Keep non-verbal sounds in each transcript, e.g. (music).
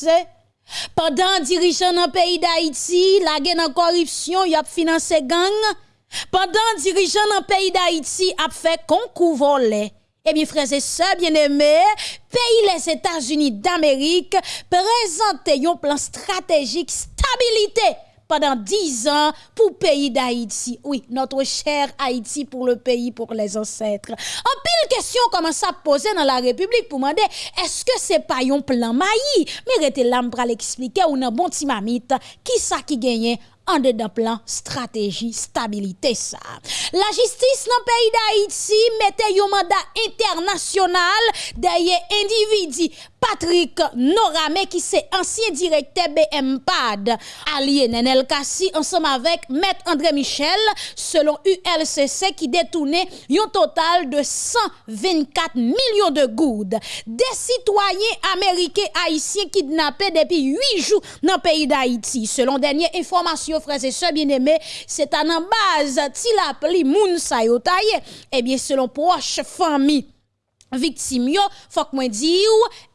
passé? Pendant dirigeant dans le pays d'Haïti, la guerre en corruption, y a financé gang. Pendant dirigeant dans le pays d'Haïti a fait concours volé. Eh bien, frères et sœurs bien-aimés, pays les États-Unis d'Amérique présentent un plan stratégique stabilité pendant 10 ans pour pays d'Haïti. Oui, notre cher Haïti pour le pays, pour les ancêtres. En pile question commence à poser dans la République pour demander est-ce que c'est pas un plan maï? Mais rete l'âme pour l'expliquer ou un bon petit mamite qui ça qui gagne en dedans plan stratégie stabilité ça. La justice dans le pays d'Haïti mettait un mandat international derrière individu Patrick Norame qui c'est ancien directeur BMPAD allié Nenel Kassi ensemble avec Maître André Michel selon ULCC qui détournait un total de 124 millions de goudes. Des citoyens américains haïtiens kidnappés depuis 8 jours dans le pays d'Haïti. Selon dernière information frères et sœurs bien-aimés, c'est en base Tilapli Moun Sayotaye. Eh bien selon proche famille victime yo, faut que moi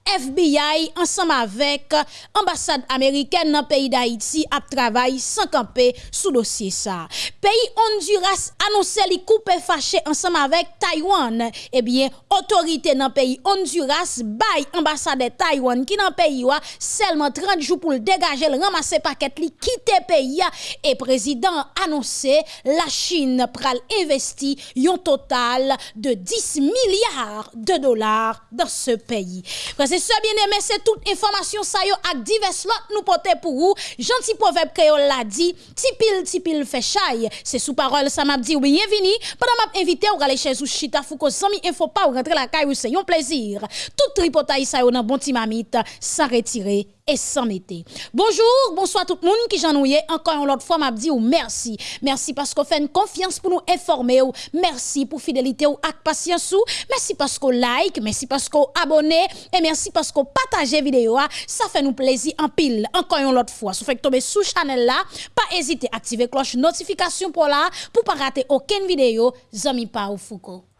FBI ensemble avec ambassade américaine dans le pays d'Haïti a travaillé sans camper sous dossier ça. Pays Honduras annoncé li coupe fâché ensemble avec Taïwan. Eh bien, autorité dans le pays Honduras bail ambassade de Taïwan qui dans le pays seulement 30 jours pour le dégager le ramasser paquet li quitter pays et président annoncé la Chine pral investi un total de 10 milliards de dollars dans ce pays c'est ça bien aimé, c'est toute information ça yo ak divers lot nous porter pour vous. Gentil proverbe créole l'a dit, tipil tipil fait chaille. C'est sous parole ça m'a dit bienvenue. Pendant m'a invité ou aller chez ou chita fou ko sami info pas ou rentrer la caille c'est un plaisir. Tout tripotaille ça yo dans bon timamite sans retirer et sans mettre. Bonjour, bonsoir tout le monde qui j'en Encore une autre fois, m'a dit ou merci. Merci parce qu'on fait une confiance pour nous informer ou. Merci pour fidélité ou ak patience ou. Merci parce qu'on like, merci parce qu'on abonne et merci parce qu'on partage vidéo. Ça fait nous plaisir en pile. Encore une autre fois, si vous faites tomber sous channel là, pas hésiter à activer cloche notification pour là pour pas rater aucune vidéo. Zami pa ou Foucault.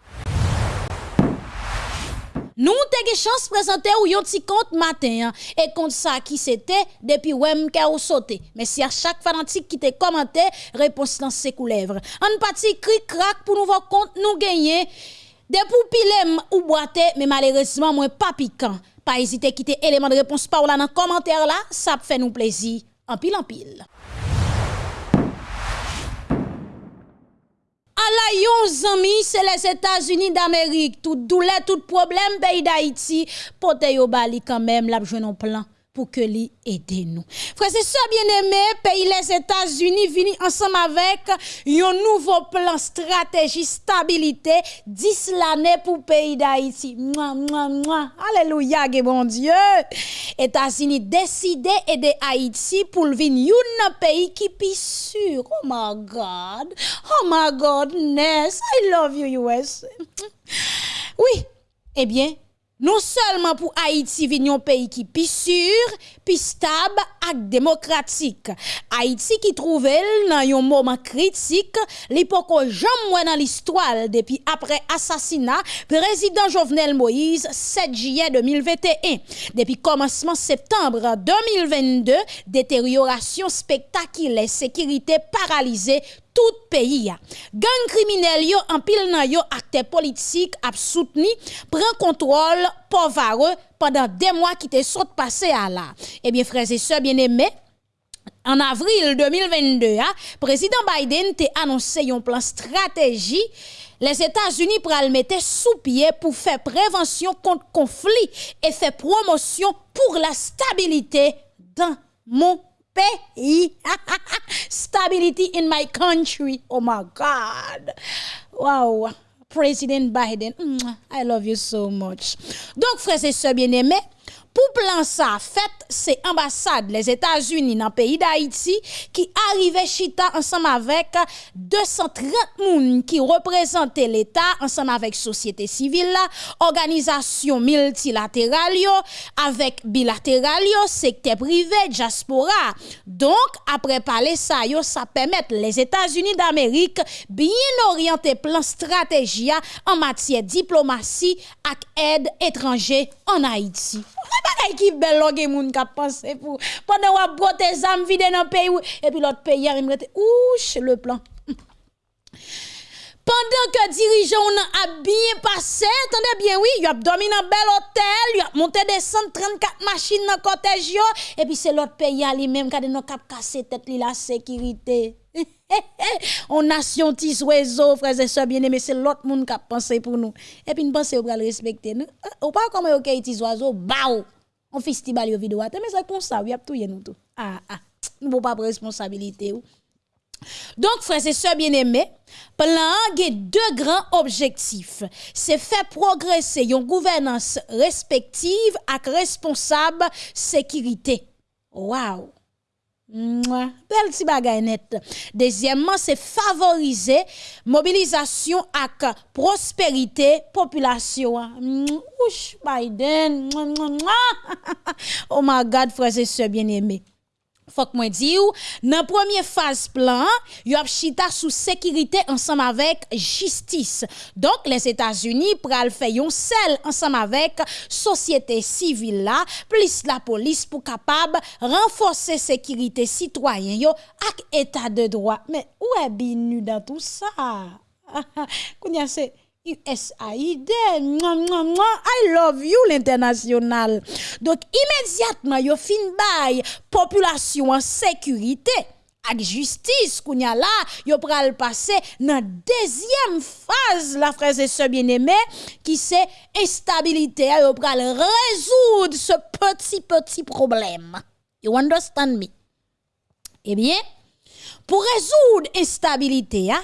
Nous avons chance de présenter ou un petit compte matin hein. et compte ça qui c'était depuis wem ou sauté. Mais si à chaque fanatique qui te commenté, réponse dans ses coulèvres. Un petit cri crack pour nous voir compte nous gagner des poupilem ou boite mais malheureusement moins pas piquant. Pas hésiter à quitter élément de réponse par là dans commentaire là, ça fait nous plaisir en pile en pile. Yon zami, c'est les États-Unis d'Amérique. Tout douleur, tout problème, pays d'Haïti, pote yo bali quand même, la un plan pour que lui aide nous. Frère, c'est ça bien aimé, pays les États-Unis vini ensemble avec un nouveau plan stratégie stabilité 10 l'année pour pays d'Haïti. Alléluia, bon Dieu. États-Unis décidé aider Haïti pour venir un pays qui est sûr. Oh my God. Oh my goodness. I love you US. oui. Eh bien, non seulement pour Haïti venir un pays qui est sûr, puis stable et démocratique. Haïti qui trouve dans un moment critique, l'époque jamais dans l'histoire depuis après assassinat président Jovenel Moïse 7 juillet 2021. Depuis commencement septembre 2022, détérioration spectaculaire, sécurité paralysée tout pays. Gang criminel yo en pile nan yo acte politique contrôle pauvre pendant des mois qui te sont passé à là. Eh bien frères et sœurs bien-aimés, en avril 2022, hein, président Biden a annoncé un plan stratégie les États-Unis pral mettre sous pied pour faire prévention contre conflit et faire promotion pour la stabilité dans mon pays. (laughs) Stability in my country. Oh my God. Wow. President Biden, I love you so much. Donc, frères et sœurs bien-aimés, pour plan ça, fait c'est ambassade les États-Unis dans le pays d'Haïti qui arrivait chita ensemble avec 230 personnes qui représentaient l'État ensemble avec société civile, organisation multilatérale avec bilatéral secteur privé, diaspora. Donc après parler ça ça permet les États-Unis d'Amérique bien orienter plan stratégie en matière diplomatie et aide étrangère en Haïti. Bagay qui belle loge moun k'ap penser pour pendant ou brote zam vide dans pays et puis l'autre pays il me ouch le plan (laughs) pendant que dirigeant a bien passé, attendez bien, oui, il a dormi dans un bel hôtel, il a monté des 134 machines dans le cortège, et puis c'est l'autre pays lui-même qui a cap casser tête la sécurité. (laughs) On nation tis oiseau, frères et sœurs bien-aimés, c'est l'autre monde qui a pensé pour nous. Et puis nous pensons qu'on va respecter nous. Ou pas comme OK tis oiseau, bao. On festival yo vidéo, mais c'est comme ça, y a tout nous tout. Ah ah, nous pas responsabilité. Donc, frères et sœurs bien-aimés, plan a deux grands objectifs. C'est faire progresser une gouvernance respective avec responsable sécurité. Wow! Belle petit bagay net. Deuxièmement, c'est favoriser mobilisation avec prospérité population. Ouch, Biden. (laughs) Oh my God, frères et sœurs bien-aimés fok mwen di ou, nan premier faz plan, yo ap chita sou sekirite ansam avek jistis. Donk, les Etats-Unis pral feyon sel ansam avek sosyete sivil la, plis la polis pou kapab renfose sekirite sitwayen yo ak etat de droit. Men, ou e binu dan tout sa? (laughs) Koun ya se... USAID, I love you l'international. Donc immédiatement yo fin bay population en sécurité avec justice kounya là yo passer dans deuxième phase la frère et sœurs bien-aimés qui c'est instabilité yo pral résoudre ce petit petit problème. You understand me? Eh bien, pour résoudre instabilité, hein,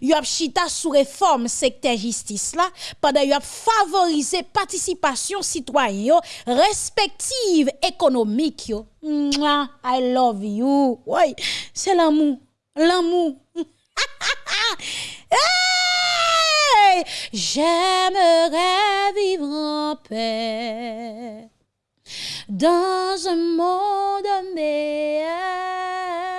y a chita sous réforme secteur justice là pendant y a favoriser participation citoyen respective économique yo. I love you. Oui c'est l'amour l'amour. (laughs) J'aimerais vivre en paix dans un monde meilleur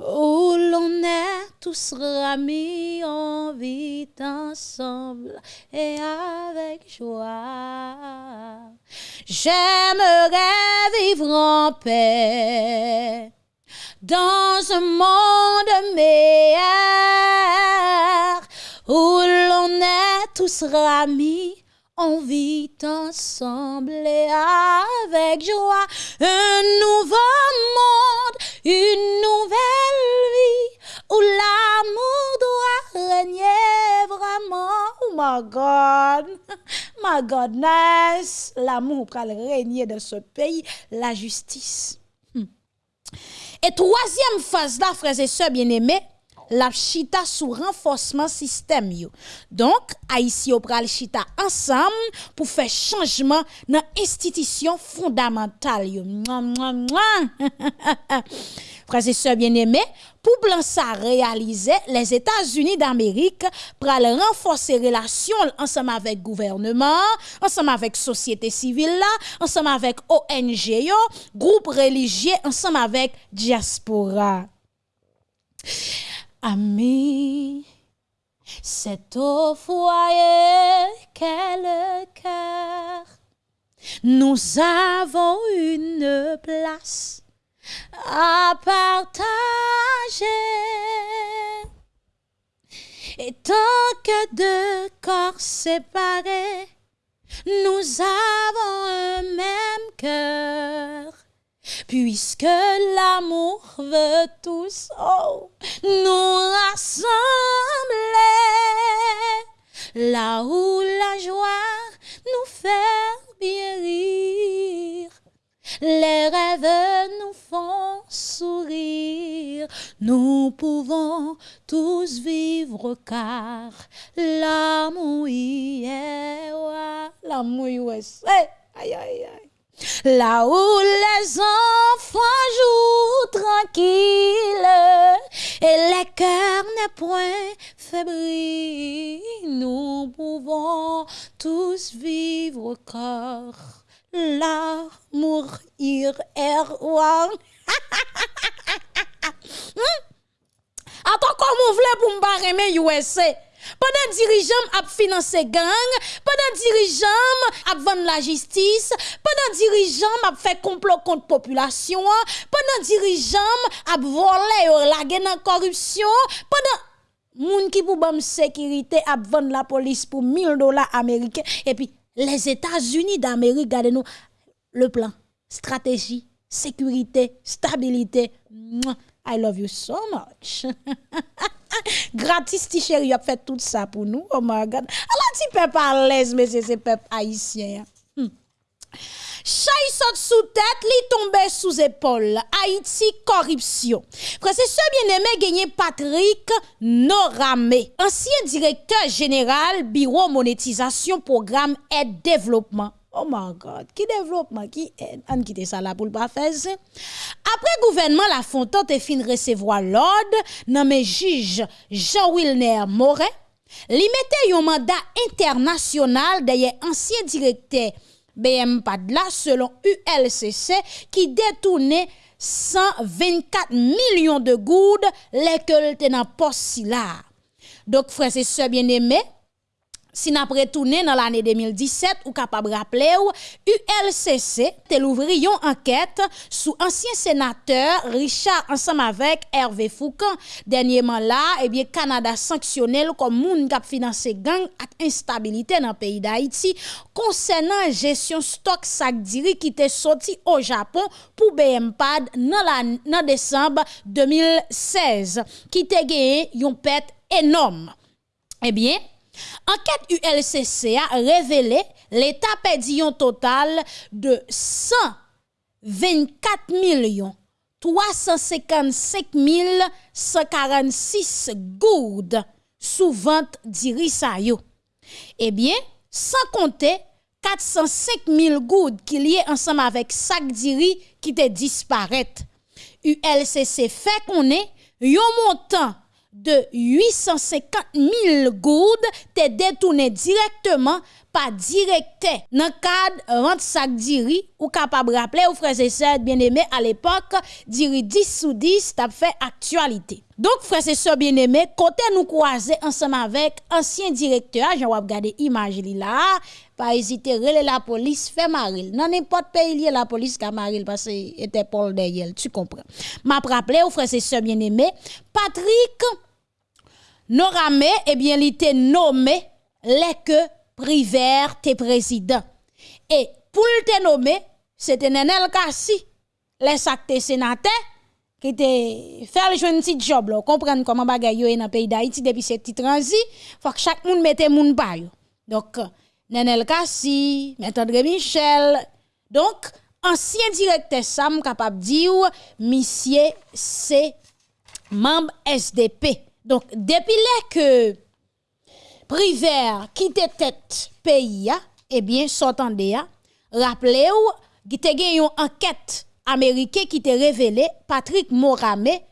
où l'on est tous ramis, on vit ensemble et avec joie. J'aimerais vivre en paix dans un monde meilleur où l'on est tous ramis on vit ensemble et avec joie un nouveau monde, une nouvelle vie où l'amour doit régner vraiment. Oh my God, (laughs) my God, nice. L'amour pour régner dans ce pays, la justice. Hmm. Et troisième phase là, frères et sœurs bien-aimés, la chita sous renforcement système yo. Donc Haïti pral chita ensemble pour faire changement dans institution fondamentale yo. (laughs) Frères et sœurs bien-aimés, pour plan ça réaliser, les États-Unis d'Amérique pral renforcer relations ensemble avec gouvernement, ensemble avec société civile là, ensemble avec ONG yo, groupe religieux ensemble avec diaspora. Ami, c'est au foyer qu'est le cœur. Nous avons une place à partager. Et tant que deux corps séparés, nous avons un même cœur puisque l'amour veut tous oh, nous rassembler, là où la joie nous fait bien rire. Les rêves nous font sourire, nous pouvons tous vivre car l'amour y est, l'amour est, aïe aïe aïe. Là où les enfants jouent tranquilles et les cœurs n'est point fébrile, nous pouvons tous vivre car l'amour est roi. (laughs) Attends, comment vous voulez pour me USA? Pendant dirigeant a financé gang, pendant dirigeant a vendu la justice, pendant dirigeant a fait complot contre population, pendant dirigeant a volé la guerre corruption, pendant moun qui pour bam sécurité a vendre la police pour 1000 dollars américains et puis les États-Unis d'Amérique regardez nous le plan. Stratégie sécurité stabilité I love you so much (laughs) gratis ti chéri a fait tout ça pour nous oh my god alors ti peuple à l'aise mais c'est peuple haïtien hmm. Saute sous tête, li tombe sous épaule. Haïti corruption. Professeur bien-aimé gagné Patrick Noramé, ancien directeur général bureau monétisation programme aide développement. Oh my God, qui développement, qui aide? On quitte ça là pour le pas faire Après gouvernement La Fontaine te fin recevoir l'ordre, nommé juge Jean-Wilner Moret, li mette un mandat international d'ailleurs ancien directeur BM Padla selon ULCC qui détournait 124 millions de goudes lesquels étaient dans poste là. Donc frères et sœurs bien-aimés, Si nous retourné dans l'année 2017, ou capable rappeler ou ULCC te l'ouvri yon enquête sous ancien sénateur Richard ensemble avec Hervé Foucan. Dernièrement là, eh bien Canada sanctionné comme moun kap financer gang ak instabilité dans le pays d'Haïti concernant gestion stock sac diri qui était sorti au Japon pour BMPAD dans décembre 2016 qui te gagné yon pète énorme. Eh bien, Enquête ULCC a révélé l'État perdu un total de 124 millions 355 146 gourdes sous vente d'Irisayo. Eh bien, sans compter 405 000 gourdes qui liées ensemble avec sac d'iri qui te disparaît. ULCC fait qu'on est un montant de 850 000 gourdes te détourné directement par directeur dans cadre vente sac diri ou capable rappeler aux frères et sœurs bien-aimés à l'époque diri 10 sous 10 t'a fait actualité. Donc frères et sœurs bien-aimés côté nous croiser ensemble avec ancien directeur j'en vais regarder image là pas hésiter relais la police fait maril. Dans n'importe pays lié la police ka maril parce que était Paul derrière tu comprends. M'a rappelé aux frères et sœurs bien-aimés Patrick Noramé eh bien il était nommé les que Privert tes président. Et pour te nommer, c'était Nenel Kassi, les actes sénateurs, qui te fait le petit job, là, comprendre comment bagay yo dans le pays d'Haïti depuis ce petit transi, faut que chaque monde mette moun pa. Donc, Nenel Kassi, M. André Michel, donc, ancien directeur Sam capable dire, monsieur, c'est membre SDP. Donc, depuis là que Priver qui te tête pays eh bien s'entendez rappelez-vous qui te une enquête américaine qui te révélé Patrick Moramé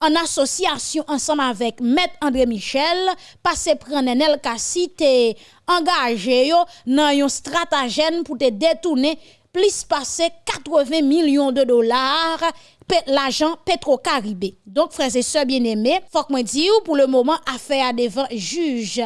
en association ensemble avec Maître André Michel, passé prendre El Kassi te engagé dans un stratagème pour te détourner plus passer 80 millions de dollars l'argent Petro-Caribé. Donc, frères et sœurs bien-aimés, faut que moi pour le moment, affaire devant juge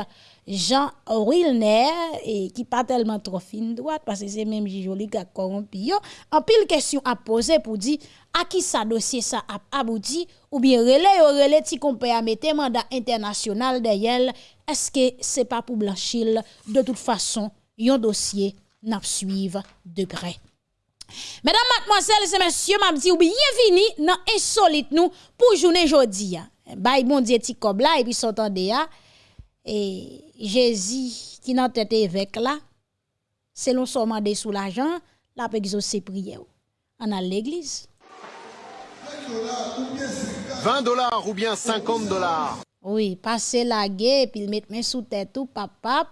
Jean Wilner et qui pas tellement trop fine droite parce que c'est même joli qui a corrompu en pile question à poser pour dire à qui ça dossier ça a abouti? Ou bien relais ou relais ti qu'on peut mettre mandat international derrière est-ce que c'est pas pour blanchir? De toute façon un dossier n'a suivre de près. Mesdames, mademoiselles et messieurs, m'a dit bienvenue dans insolite nous pour journée jodi. Bye bon Dieu ti et puis s'entendez et Jésus qui n'a tête évêque là, selon son mandat sous l'argent, la peut exaucer prière. On a l'église. 20 dollars ou bien 50 dollars. Oui, passer la guerre, puis mettre mes sous tête tout, pap, pap,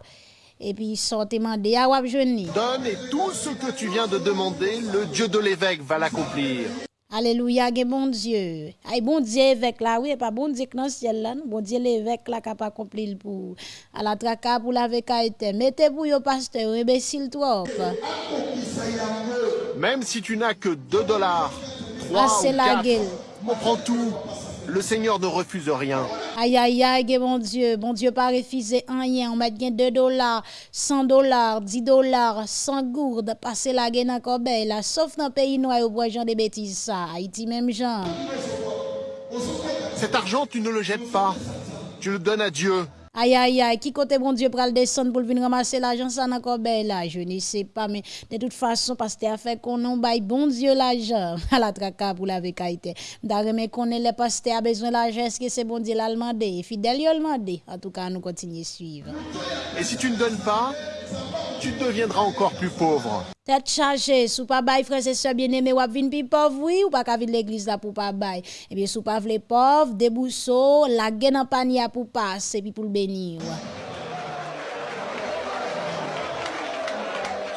et puis sortir demander à wap Donne et tout ce que tu viens de demander, le Dieu de l'évêque va l'accomplir. Alléluia, bon Dieu. Ay bon Dieu évêque là, oui, pas bon Dieu dans le ciel là, bon Dieu l'évêque là capable accomplir pour à la traka pour la été. Mettez pour yo pasteur, imbécile trop. Même si tu n'as que 2 dollars, 3 ah, ou 4, on prend tout. Le Seigneur ne refuse rien. Aïe, aïe, aïe, bon Dieu, bon Dieu, pas refusé rien. On met 2 dollars, 100 dollars, 10 dollars, 100 gourdes, passer la gueule encore belle, là, sauf dans le pays noir où bois des bêtises, ça. Haïti, même genre. Cet argent, tu ne le jettes pas. Tu le donnes à Dieu. Aïe, aïe, aïe, qui côté bon Dieu le descendre pour venir ramasser l'argent, ça n'a encore belle là, je ne sais pas, mais de toute façon, parce que fait qu'on non bail bon Dieu l'argent, (laughs) à la traka pour la vécaïté. D'ailleurs, mais qu'on est le pasteur a besoin l'argent, est-ce que c'est bon Dieu l'a demandé? Fidèle, il demandé. En tout cas, nous continuons à suivre. Et si tu ne donnes pas, tu deviendras encore plus pauvre. Tête chargée, sous pas bail frère et sœurs bien-aimés, ou vin pi pauvre oui ou pas ka l'église là pour pas bail. Eh bien sous pas vle pauvre, débousseau, la gaine en panier pour passer puis pour le bénir.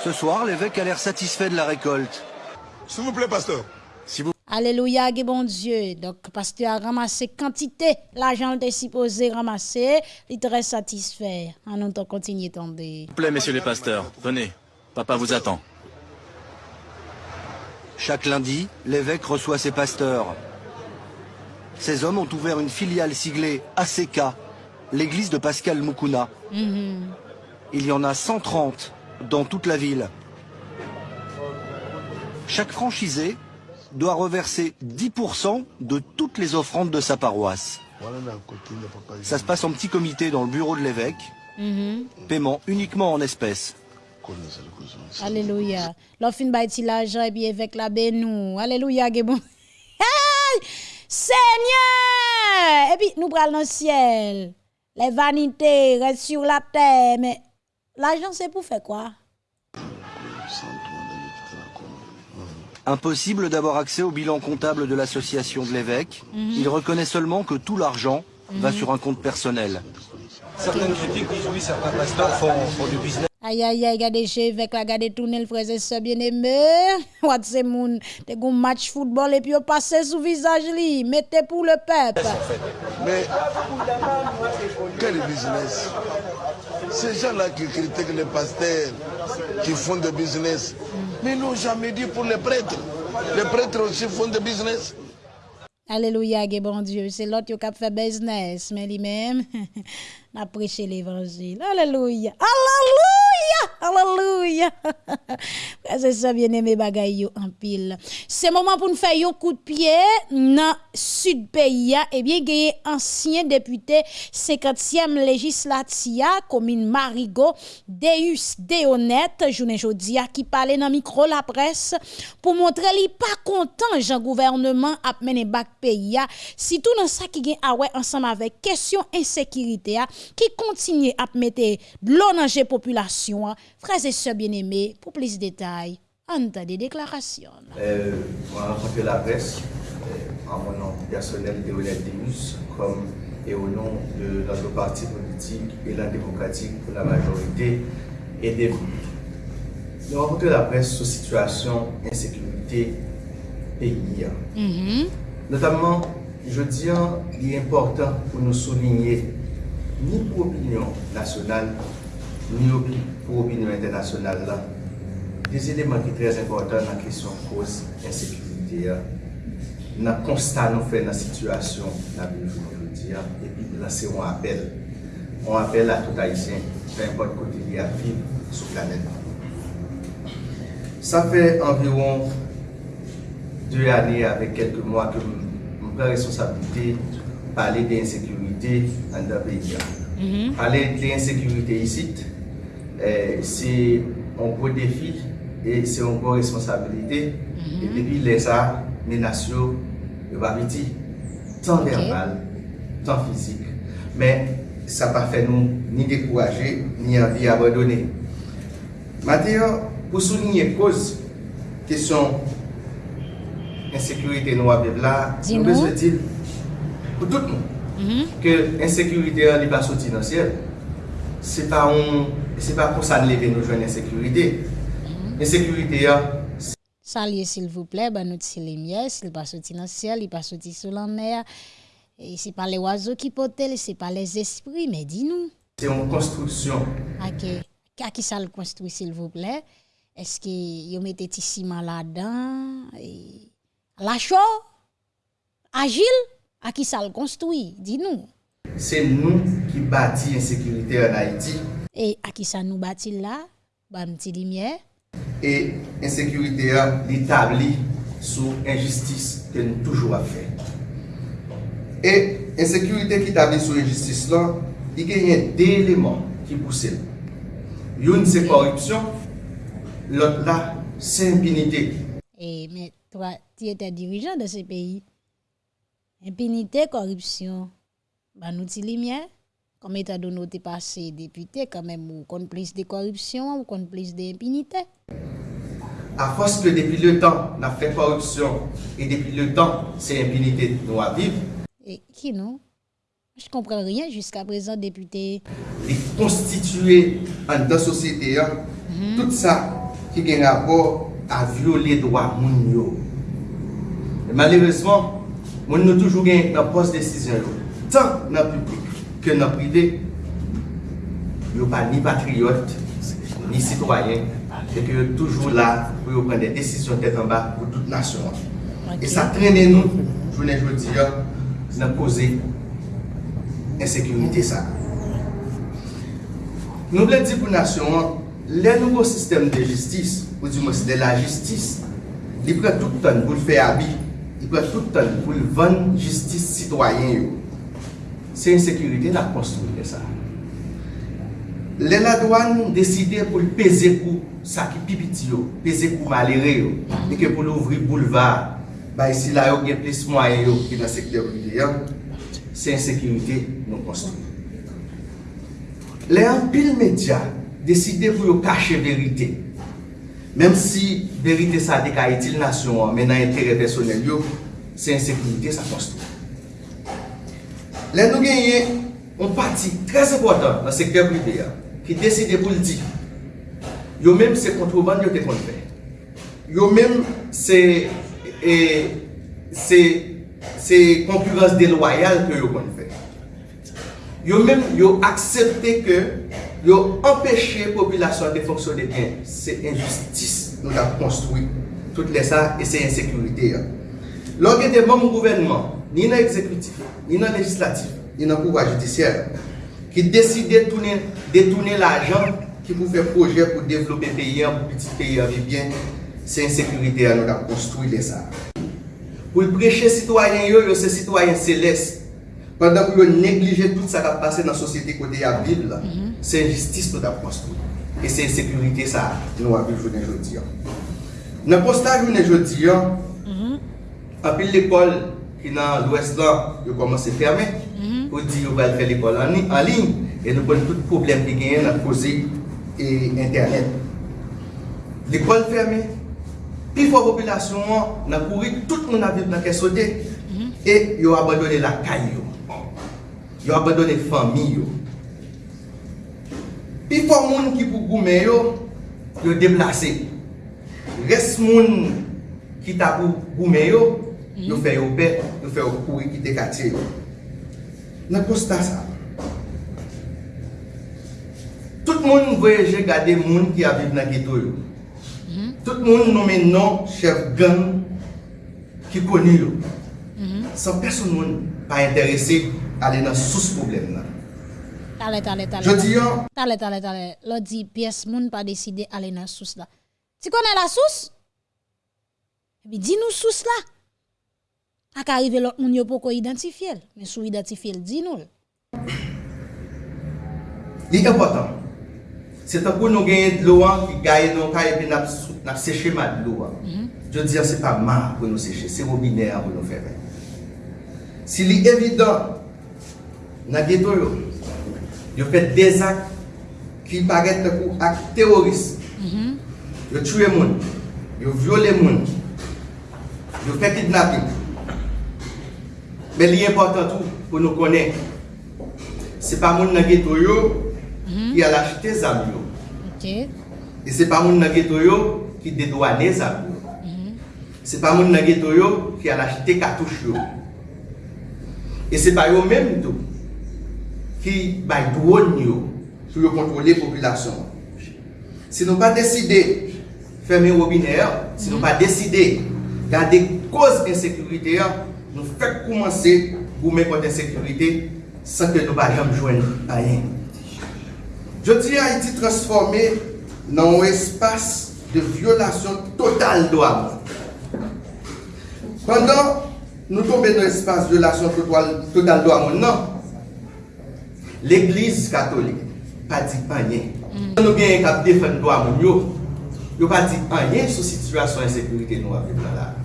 Ce soir, l'évêque a l'air satisfait de la récolte. S'il vous plaît, pasteur. Si vous Alléluia, bon Dieu. Donc, pasteur a ramassé quantité, l'argent était supposé ramasser, il est très satisfait. En nous continuer tomber. S'il vous plaît, messieurs les pasteurs, venez. Papa vous attend. Chaque lundi, l'évêque reçoit ses pasteurs. Ces hommes ont ouvert une filiale siglée ACK, l'église de Pascal Mukuna. Il y en a 130 dans toute la ville. Chaque franchisé doit reverser 10% de toutes les offrandes de sa paroisse. Ça se passe en petit comité dans le bureau de l'évêque. Paiement uniquement en espèces. Alléluia. L'offre bâti l'argent et puis avec la bénou. Alléluia, bon. (laughs) Seigneur! Et puis nous prenons le ciel. Les vanités restent sur la terre. Mais l'argent, c'est pour faire quoi? Impossible d'avoir accès au bilan comptable de l'association de l'évêque. Il reconnaît seulement que tout l'argent va sur un compte personnel. Certaines critiques disent oui, certains pasteurs font, font du business. Aïe, aïe, aïe, regardez chez avec la regardez tourner le frère et sœur bien aimé. (laughs) What c'est moun, te gon match football et puis on passe sous visage li, mettez pour le peuple. Mais quel business? Ces gens-là qui critiquent les pasteurs, qui font de business, mais ils n'ont jamais dit pour les prêtres. Les prêtres aussi font de business. Alléluia, bon Dieu, c'est l'autre qui a fait business, mais lui-même, (laughs) n'a prêché l'évangile. Alléluia. Alléluia. Alléluia. (laughs) C'est ça bien aimé bagay yo en pile. C'est moment pour nous faire un coup de pied dans sud pays et bien gagné ancien député 50e législatia commune Marigot Deus Deonet journée jodia qui parlait dans micro la presse pour montrer li pas content Jean gouvernement a mené bac pays si tout dans ça qui gagne ah ouais ensemble avec question insécurité qui continue à mettre l'eau dans la population frères et sœurs bien-aimés pour plus de détails entendez des déclarations euh, on a rencontré la presse euh, en mon nom personnel de Demus comme et au nom de notre parti politique et la démocratique pour la majorité et des Nous avons la presse sur situation insécurité pays. Notamment, je dis, il est important pour nous souligner, ni pour l'opinion nationale, ni pour l'opinion internationale là, des éléments qui sont très importants dans la question de cause insécurité. Dans le constat nous faisons dans la situation, et puis lancer un appel. On appelle à tout Haïtien, peu importe côté il y a vivre sur la planète. Ça fait environ deux années avec quelques mois que je prends responsabilité parler d'insécurité dans le pays. Mm-hmm. Parler d'insécurité ici, Eh, se an gwo defi, se an gwo responsabilite, mm-hmm. e depi lè sa, menasyo, yo pa biti, tan verbal, tan fizik. Men, sa pa fè nou ni dekouaje, ni anvi abadone. Mateo, pou soulinye koz, kesyon insekurite nou abev la, nou bezwe dil pou tout nou. Mm -hmm. Ke insekurite an li baso dinansiyel, se pa on E se pa pou sa leve nou jwen ensekurite. Ensekurite ya. Salye sil vouple, ba nou ti le mye, sil pa soti nan siel, li pa soti sou lan mer. E se pa le wazo ki potel, se pa les espri, me di nou. Se yon konstruksyon. Ake, kaki sa l konstruy sil vouple, eske yo mette ti siman la dan, e... la chou, agil, aki sa l konstruy, di nou. Se nou ki bati ensekurite an Haiti, et à qui ça nous bâtit là, bah petit lumière. Et l'insécurité insécurité l'établi sous injustice que nous toujours à faire. Et l'insécurité qui établie sous injustice là, il y a deux éléments qui poussent. Une, c'est corruption, l'autre là c'est impunité. Et mais toi, tu étais dirigeant de ce pays. Impunité, corruption, bah nous lumière. comme état donné t'es passé député quand même ou complice de corruption ou complice d'impunité. À force que depuis le temps on a fait corruption et depuis le temps c'est impunité nous à vivre. Et qui non? Je comprends rien jusqu'à présent député. Et constituer en dans société hein, mm -hmm. tout ça qui gagne rapport à violer droit moun yo. Malheureusement moun nous toujours gagne dans poste décision. Tant dans le public. ke nan prive, yo pa ni patriote, ni sitwayen, et que toujours là pour prendre des décisions tête en bas pour toute nation. Okay. Et ça traîne nous, je vous dis, dans causer insécurité ça. Nous voulons dire pour la nation, le nouveau système de justice, ou du moins de la justice, il prend tout le temps pour le faire habit, il prend tout le temps pour le vendre justice citoyenne. se insekurite la konstruye sa. Le la douan deside pou l peze kou sa ki pipiti yo, peze kou malere yo, e ke pou l ouvri boulevard, ba isi la yo gen plis mwayen yo ki nan sekte prive yo, se insekurite nou konstruye. Le an pil media deside pou yo kache verite, Mem si verite sa dekaye til nasyon men nan entere personel yo, se insekurite sa konstruye. Lè nou genye, on pati trez important nan sekter privé ya, ki deside pou l'di. Yo mèm se kontroban yo te kon fè. Yo mèm se e, se se konkurans deloyal ke yo kon fè. Yo mèm yo aksepte ke yo empèche populasyon de fonksyon de bien. Se injustis nou la konstoui. Tout lè sa, e se insekurite ya. Lò gen te bon mou gouvenman, ni nan ekzekutif, ni nan legislatif, ni nan pouwa judisyen, ki deside detounen l'ajan ki pou fè projè pou devlopè peyen, pou piti peyen vi byen, se insekurite anon ap konstoui lè sa. Pou l breche sitwayen yo, yo se sitwayen seles, pandan pou yo neglije tout sa kap pase nan sosyete kote ya bib la, mm -hmm. se injistis nou ap konstoui. E se insekurite sa nou ap vil jounen jodi an. Nan postaj jounen jodi an, apil l'ekol, Pi nan lwes lan, yo komanse ferme. Mhm. Ou di yo val fè l'ekol an lin. E nou kon tout problem ki genyen nan pose e internet. L'ekol ferme. Pi fò populasyon an, nan kouri tout moun aviv nan kesode. Mhm. E yo abadone la kany yo. Yo abadone fami yo. Pi fò moun ki pou goumen yo, yo deplase. Res moun ki ta pou goumen yo, yo mhm. fè yo pet nou fè ou kouri ki te katye. Nan kosta sa. Tout moun nou voyeje gade moun ki aviv nan geto yo. Mhm. Tout moun nou men non chef gang ki koni yo. Mhm. San person moun pa interese ale nan sous problem nan. Tale, tale, tale. Je di yo. Tale, tale, tale. Lo di piyes moun pa deside ale nan sous la. Ti konen la sous? Bi di nou sous la. ak arrive lot moun yo pou ko identifiye l, men sou identifiye l di nou l. Li important, se tan pou nou genye dlo an ki gaye nou ka epi nap, nap seche ma dlo an. Mm -hmm. Je diyan se pa ma pou nou seche, se robine an pou nou feve. Si li evidant, nan geto yo, yo fet des ak ki paret te kou ak teroris. Mm -hmm. Yo tue moun, yo viole moun, yo fe kidnapping, Mais l'important tout pour nous connaître, c'est pas moun dans le ghetto yo qui a acheté yo. OK. Et c'est pas moun dans le ghetto yo qui dédouane les armes. yo. C'est pas moun le ghetto yo qui a acheté cartouche yo. Et c'est pas eux même tout qui bay drone yo pour yo contrôler la population. Si nous pas décidé fermer le robinet, si nous pas décidé garder cause insécurité, nous fait commencer pour mettre contre sécurité sans que nous ne joindre rien. Je dis Haïti transformé dans un espace de violation totale droit. Pendant nous tombons dans un espace de violation totale droit, non. L'Église catholique n'a pas dit rien. Nous bien qu'à défendre droit, yo, yo pas dit rien sur la situation d'insécurité nous avons là.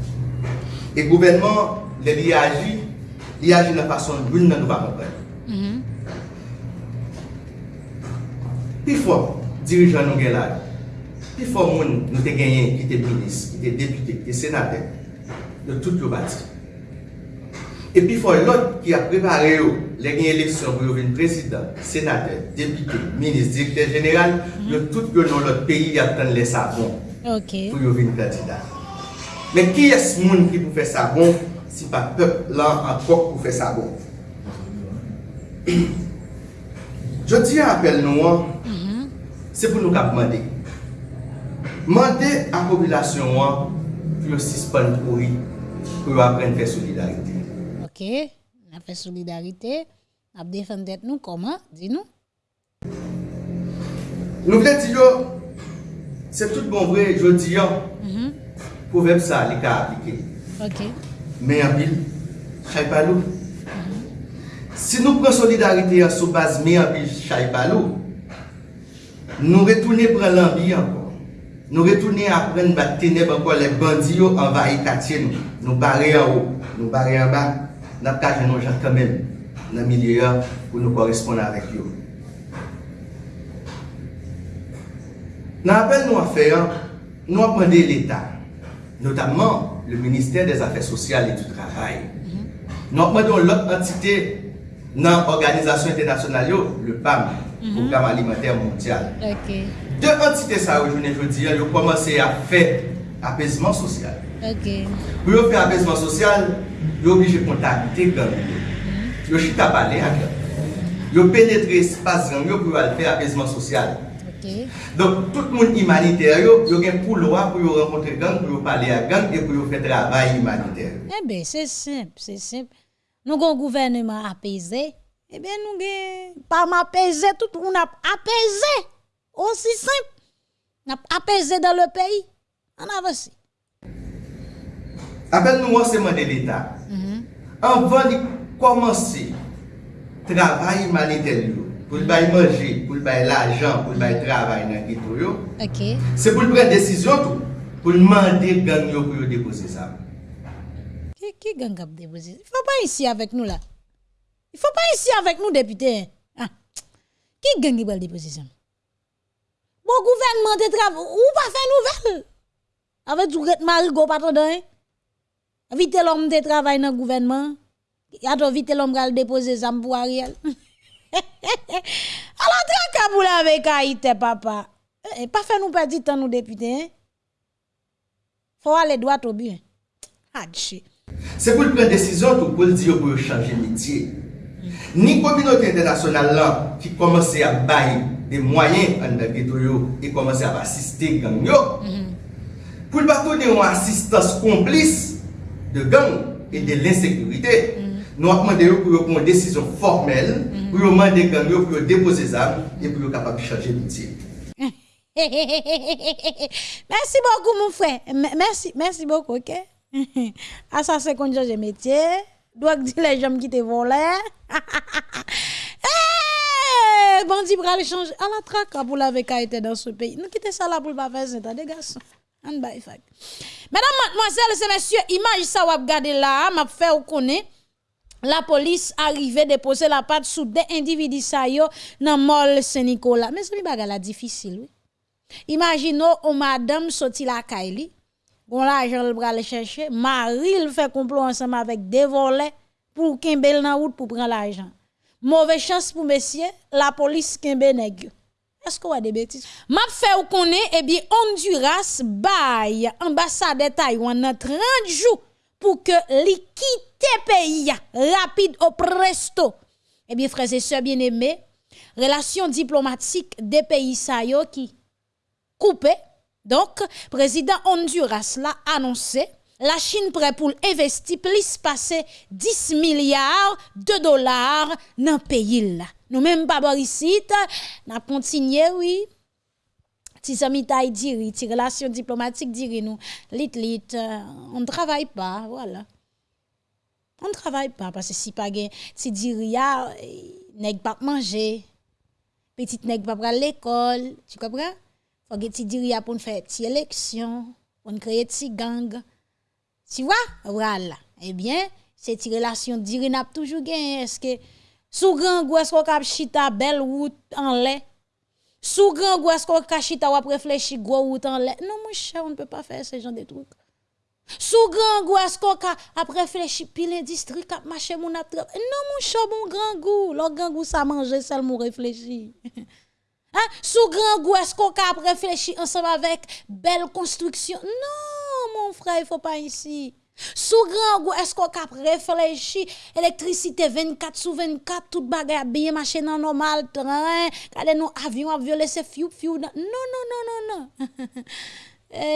Et le gouvernement le li aji, li aji nan fason loun nan nou va mm-hmm. kompren. Pi fò, dirijan nou gen la, pi fò moun nou te genyen ki te minis, ki te depute, ki te senate, de tout yo bati. E pi fò lot ki a prepare oh, yo, mm-hmm. le genyen leksyon pou yo ven prezident, senate, depute, minis, direkter general, yo tout yo nan lot peyi ya pren lesa bon pou yo ven prezident. Men ki es moun ki pou fè sa bon, si pa pep la an kok pou fe sa bon. Je di an apel nou an, mm -hmm. se pou nou kap mande. Mande an populasyon an, pou yo sispan pou yi, pou yo apren fe solidarite. Ok, na fe solidarite, ap defen det nou koman, di nou? Nou vle di yo, se tout bon vre, je di yo, mm -hmm. pou vep sa li ka aplike. Ok. men abil, chay palou. Si nou pren solidarite an sou baz men abil, chay palou, nou retoune pren lambi ankon. Nou retoune apren bat teneb ankon le bandi yo anva itatye nou. Nou bare an ou, nou bare an ba, nap kaje nou jan kamem nan milye an pou nou koresponde avek yo. Nan apel nou afer, nou apende l'Etat. Notamman, le Ministère des Affaires Sociales et du Travail. Nous demandons l'autre entité dans l'organisation internationale, le PAM, mhm. Programme Alimentaire Mondial. Okay. Deux entités, ça, aujourd'hui, aujourd'hui, ont commencé à faire apaisement social. Okay. Pour faire apaisement social, ils sont obligés de contacter les gens. Ils sont obligés de parler avec Ils ont pénétré l'espace pour faire apaisement social. Okay. Donc, tout le monde humanitaire, yo y a pour loi pour rencontrer gang, pour parler à gang et pour faire travail humanitaire. Eh bien, c'est simple, c'est simple. Nous avons un gouvernement apaisé. Eh bien, nous avons pas apaisé, tout on a apaisé. Aussi simple. On a apaisé dans le pays. On avance. Appelle nous enseignement de l'État. Mm -hmm. Avant de commencer travail humanitaire, pour le bail manger, pour le bail l'argent, pour le bail travail dans le ghetto, c'est pour le prendre décision tout, pour demander gang yo pour déposer ça. Qui, qui gang a déposé? Il faut pas ici avec nous là. Il faut pas ici avec nous, député. Ah. Qui gang qui va déposer ça? Bon gouvernement de travail, ou pas faire nouvelle? Avec du ret marigot pas hein? Vite l'homme de travail dans le gouvernement. Attends, vite l'homme va déposer ça pour Ariel. (laughs) (laughs) Alors, traka pour la avec Haïti, papa. Eh, pas faire nous perdre du temps, nous députés. Hein? Faut aller droit au but. Hadji. C'est pour le prendre décision tout pour le dire pour changer métier. Ni communauté internationale là qui commence à bailler des moyens en dans ghetto et commence à assister gang yo. Pour ne pas donner une assistance complice de gang et de l'insécurité. Nous avons demandé pour prendre une décision formelle, pour yo demander gang pour déposer ça et pour capable de changer métier. (laughs) merci beaucoup, mon frère. Merci, merci beaucoup, ok? ça, c'est qu'on change de métier. Doit dire les gens qui te volent. (laughs) Eh, Bandit pral changer. À la traque pour la été dans ce pays. Nous quittons ça là pour pas faire ça, des garçons. Mesdames, mademoiselles et messieurs, image ça ou regarder là, m'a fait ou connaît. La police arrivait déposer la patte sous des individus sa yo dans mall Saint-Nicolas. Mais c'est bagarre la difficile, oui. Imaginons une madame sorti la Kaili, bon l'argent le bras le chercher, mari le fait complot ensemble avec des volets pour kembel dans route pour prendre l'argent. Mauvaise chance pour messieurs, la police kembe nèg. Est-ce qu'on a des bêtises? M'a fait ou connaît, eh bien, Honduras bail ambassade de Taïwan dans 30 jours pour que li quitte pays rapide au presto. Eh bien, frères et sœurs bien-aimés, relations diplomatiques des pays sa yo qui coupé. Donc, président Honduras l'a annoncé la Chine prêt pour investir plus passer 10 milliards de dollars dans le pays là. Nous même pas ici, n'a continué oui. Si amis taille diri, ti relation diplomatique diri nous, lit lit, euh, on ne travaille pas, voilà. On ne travaille pas parce que si pas gen ti diri ya nèg pas manger, petit nèg pas à l'école, tu comprends? Faut que ti diri ya pour faire ti élection, pour créer ti gang. Tu vois? Voilà. Eh bien, cette relation diri n'a toujours gen est-ce que sous grand gou est-ce qu'on cap chita belle route en lait sous grand gou est-ce qu'on chita ou réfléchir gros route en lait non mon cher on ne peut pas faire ce genre de trucs sous grand est-ce qu'on a réfléchi pile industrie cap marché mon ap Non mon cher mon grand goût, le grand goût ça manger seulement réfléchi. (laughs) hein? Sous grand est-ce qu'on a réfléchi ensemble avec belle construction Non mon frère, il faut pas ici. Sou gran gou esko kap reflechi, elektrisite 24 sou 24, tout bagay ap biye mache nan normal, tren, kade nou avyon ap vyole se fyou fyou nan. Non, non, non, non, non. (laughs) e,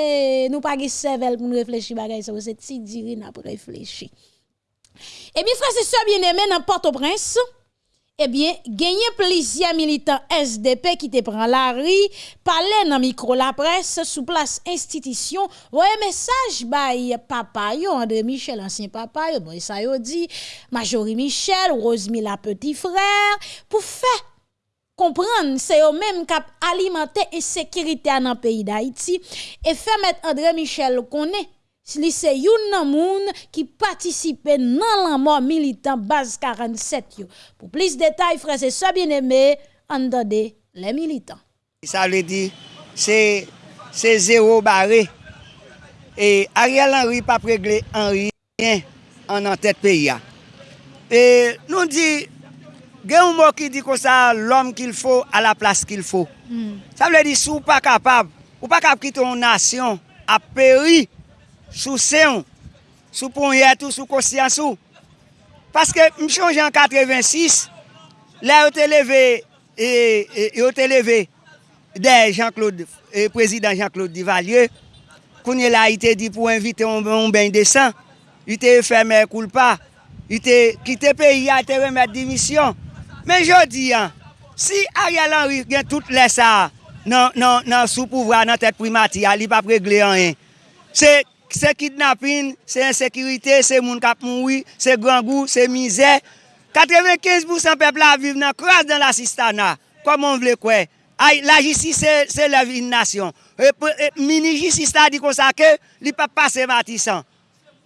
nou pa ge sevel pou nou reflechi bagay sa, se ti diri nan pou reflechi. E eh mi frase se bieneme nan Port-au-Prince, Ebyen, genye plizye militant SDP ki te pran la ri, pale nan mikro la pres sou plas institisyon, voye mesaj bay papa yo, André Michel, ansyen papa yo, bon sa yo di, Majori Michel, Rosemi la petit frère, pou fe kompran se yo menm kap alimante e sekirite an an peyi da iti, e fe met André Michel konen, Li se youn nan moun ki patisipe nan lanman militant baz 47 yo. Pou plis detay frase sa bieneme, an dade le militant. Sa vle di, se, se zero bare. E Ariel Henry pa pregle Henry an an tèt peyi ya. E nou di, gen ou mò ki di kon sa l'om ki l'fo a la plas ki l'fo. Mm. Sa vle di sou pa kapab, ou pa kap ki ton nasyon a peri sou seyon, sou ponyetou, sou kosyansou. Paske m chanje an 86, la yo te leve, e, e, yo te leve de Jean-Claude, e, prezident Jean-Claude Divalieu, kounye la ite di pou invite on ben desan, ite fèmè koulpa, ite kite peyi a te remè dimisyon. Men jodi an, si Ariel Henry gen tout lè sa nan, nan, nan sou pouvra nan tèt primati a li pa pregle an en, se Se kidnapin, se insekirite, se moun kap moui, se grangou, se mizè. 95% pepla vive nan kras dan la sistana. Koman vle kwe? Ay, la jistis se, se la vin nasyon. E, e, mini jistis la di konsa ke, li pa pase matisan.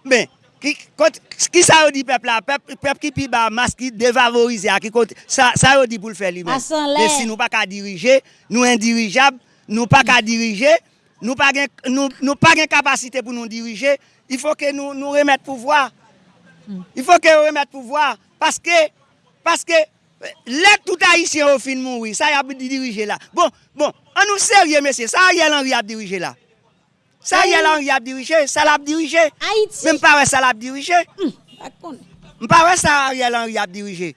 Ben, ki, kont, ki sa yo di pepla? Pep, pep ki pi ba mas ki devavorize a. Ki kont, sa, sa yo di pou l fè li men. Asan le. E si nou pa ka dirije, nou indirijab, nou pa ka dirije. Nou pa gen, nou, nou pa gen kapasite pou nou dirije, il fò ke nou, nou remet pouvoi. Il fò ke remet pouvoi, paske, paske, lè tout haïsien ou fin moun wè, sa y ap di dirije la. Bon, bon, an nou serye mesye, sa y el an y ap dirije la. Sa y el an y ap dirije, sa l ap dirije. Haïti. Mè mpare sa l ap dirije. Mpare sa y el an y ap dirije.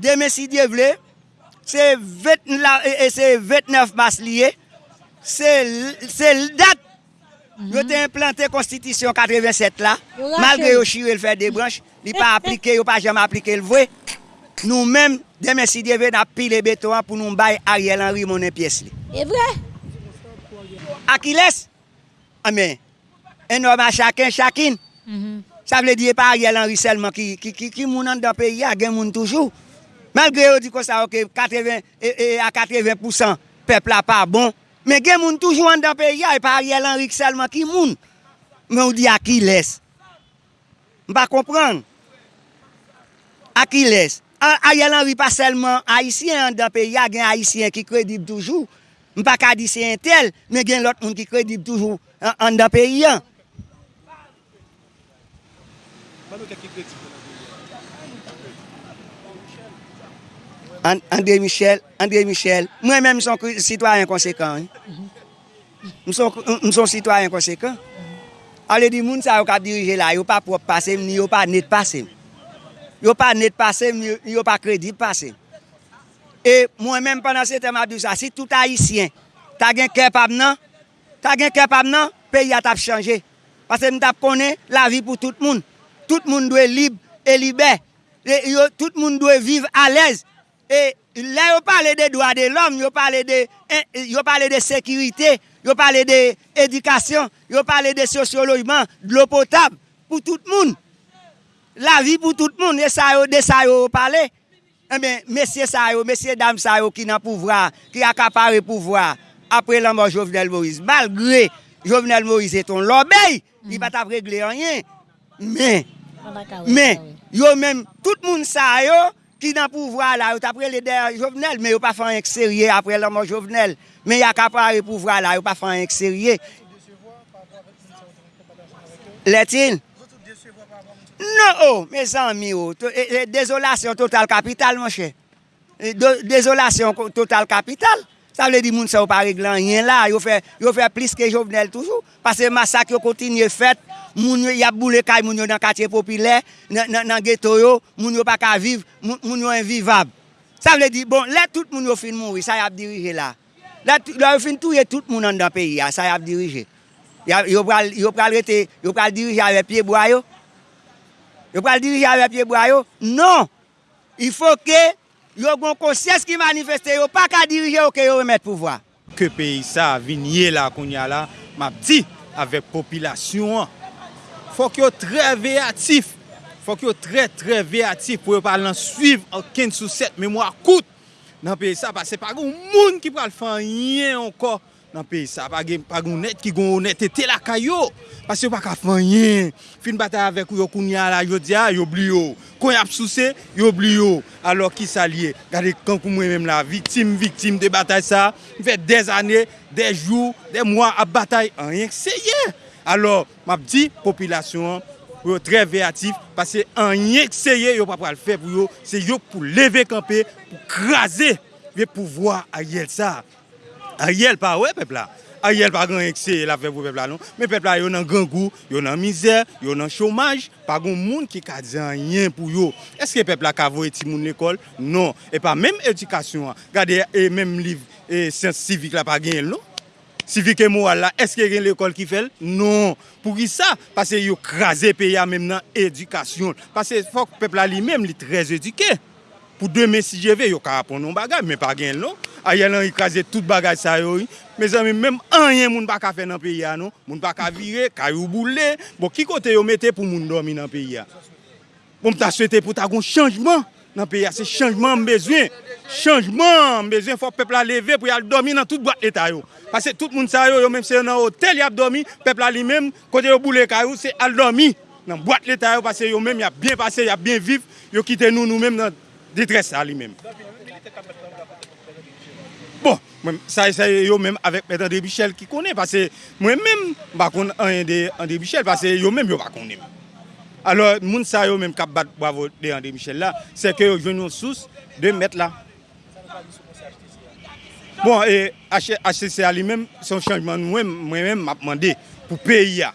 Deme si dievle, se 29 mas liye, se l dat yo te implante konstitisyon 87 la, malgre yo chire l fè de branche, li pa aplike, yo pa jam aplike l vwe, nou men deme si deve na pile beton pou nou bay Ariel Henry mounen piyes li. E vwe? Akiles, ah, amen, enoma chakin chakin, mm -hmm. sa vle diye pa Ariel Henry selman ki, ki, ki, ki moun an da peyi a gen moun toujou. Malgre yo di kon sa ok, 80, e, e, a 80% pepla pa bon, Men gen moun toujou an da pe ya, e pa Ariel Henrik selman ki moun. Men ou di a ki les. Mpa kompran. A ki les. Ariel Henrik pa selman Haitien an da pe ya, gen Haitien ki kredib toujou. Mpa ka di se entel, men gen lot moun ki kredib toujou an, an da pe ya. Mpa nou te ki kredib toujou. André Michel, André Michel, mwen men mson sitwaryen konsekant. Mson sitwaryen konsekant. Ale di moun sa yo ka dirije la, yo pa prop pasem, ni yo pa net pasem. Yo pa net pasem, ni yo pa kredi pasem. E mwen men panan se tem ap di sa, si tout haisyen, ta gen kep ap nan, ta gen kep ap nan, peyi at ap chanje. Pase mwen tap konen la vi pou tout moun. Tout moun dwe libe, e libe. Tout moun dwe vive alèz. E la yo pale de doa de l'om, yo pale de, de sekirite, yo pale de edikasyon, yo pale de sosyolojman, de l'o potab pou tout moun. La vi pou tout moun, e sa yo de sa yo pale. E men, mesye sa yo, mesye dam sa yo ki nan pouvra, ki akapare pouvra. Apre la Jovenel Moïse, malgre Jovenel Moïse eton l'obey, li bat ap regle anyen. Men, men, yo men, tout moun sa yo, ki nan pouvra la, yo tapre le der jovenel, men yo pa fan ekserye apre la man jovenel, men ya kapare pouvra la, yo pa fan ekserye. Letin? Non, oh, me zan mi yo, oh. Eh, eh, dezolasyon total kapital, monshe. Eh, dezolasyon total kapital. Sa vle di moun sa ou pa reglan yen la, yo fe, yo fe plis ke jovenel toujou. Pase masak yo kontinye fet, moun yo yap boule kay moun yo nan katye popile, nan, nan, nan geto yo, moun yo pa ka viv, moun, moun yo envivab. Sa vle di, bon, let tout moun yo fin mouri, sa yap dirije la. Let yo fin touye tout moun an dan peyi ya, sa yap dirije. Ya, yo, pral, yo pral rete, yo pral dirije ave pie boya yo. Yo pral dirije ave pie boya yo. Non! Il faut que yo gon konsyes ki manifeste yo, pa ka dirije yo ke yo remet pouvoi. Ke peyi sa vinye la konya la, map di, avek popilasyon an. Fok yo tre veyatif, fok yo tre tre veyatif pou yo palan suiv anken sou set memwa kout. Nan peyi sa, pa se pa goun moun ki pral fanyen anko nan peyi sa. Pa gen net ki goun net ete la kayo. Pase yo pa ka fanyen. Fin bata avek yo koun ya la yo diya, ah, yo bli yo. Kon yap souse, yo bli yo. Alo ki sa liye. Gade kan kou mwen menm la. Viktim, viktim de batay sa. Fè des ane, des jou, des mwa ap batay. An rien ki se ye. Alors, map di, popilasyon, yo tre veyatif, Pase an yen kseye yo pa pral fe pou yo. Se yo pou leve kampe, pou kraze. Ve pou vwa a yel sa. Ariel pa wè pepla. Ariel pa gen ekse la fe pou pepla non. Men pepla yo nan gran gou, yo nan mizer, yo nan chomaj. Pa gen moun ki ka diyan yen pou yo. Eske pepla ka vo eti moun l'ekol? Non. E pa menm edikasyon an. Gade e menm liv e sens sivik la pa gen el lò. Sivik e moral la, eske gen l'ekol ki fel? Non. Pou ki sa? Pase yo krasè pe ya menm nan edikasyon. Pase fok pepla li menm li trez edike. pou demen si jeve yo ka apon nou bagay, men pa gen lò. A yel an ikraze tout bagay sa yo yi. Me zami, menm anyen moun baka fe nan peyi ya nou. Moun baka vire, kayou boule. Bo ki kote yo mette pou moun domi nan peyi ya. Bon mta swete pou ta goun chanjman nan peyi ya. Se chanjman mbezwen. Chanjman mbezwen. Fok pepla leve pou yal domi nan tout boat leta yo. Pase tout moun sa yo yo menm se yo nan hotel yap domi. Pepla li menm kote yo boule kayou, se al domi. Nan boat leta yo pase yo menm yap bien pase, yap bien viv. Yo kite nou nou menm nan... Ditres sa li menm. Bon, sa yo menm avèk Mèd André Bichel ki konè, pase mwen menm bakon André Bichel, pase yo menm yo bakon menm. Alors, moun sa yo menm kap bat bravo de André Bichel la, se ke yo jwen yon sous de mèt la. Bon, e HCCA li menm, son chanjman mwen menm map mande pou peyi ya.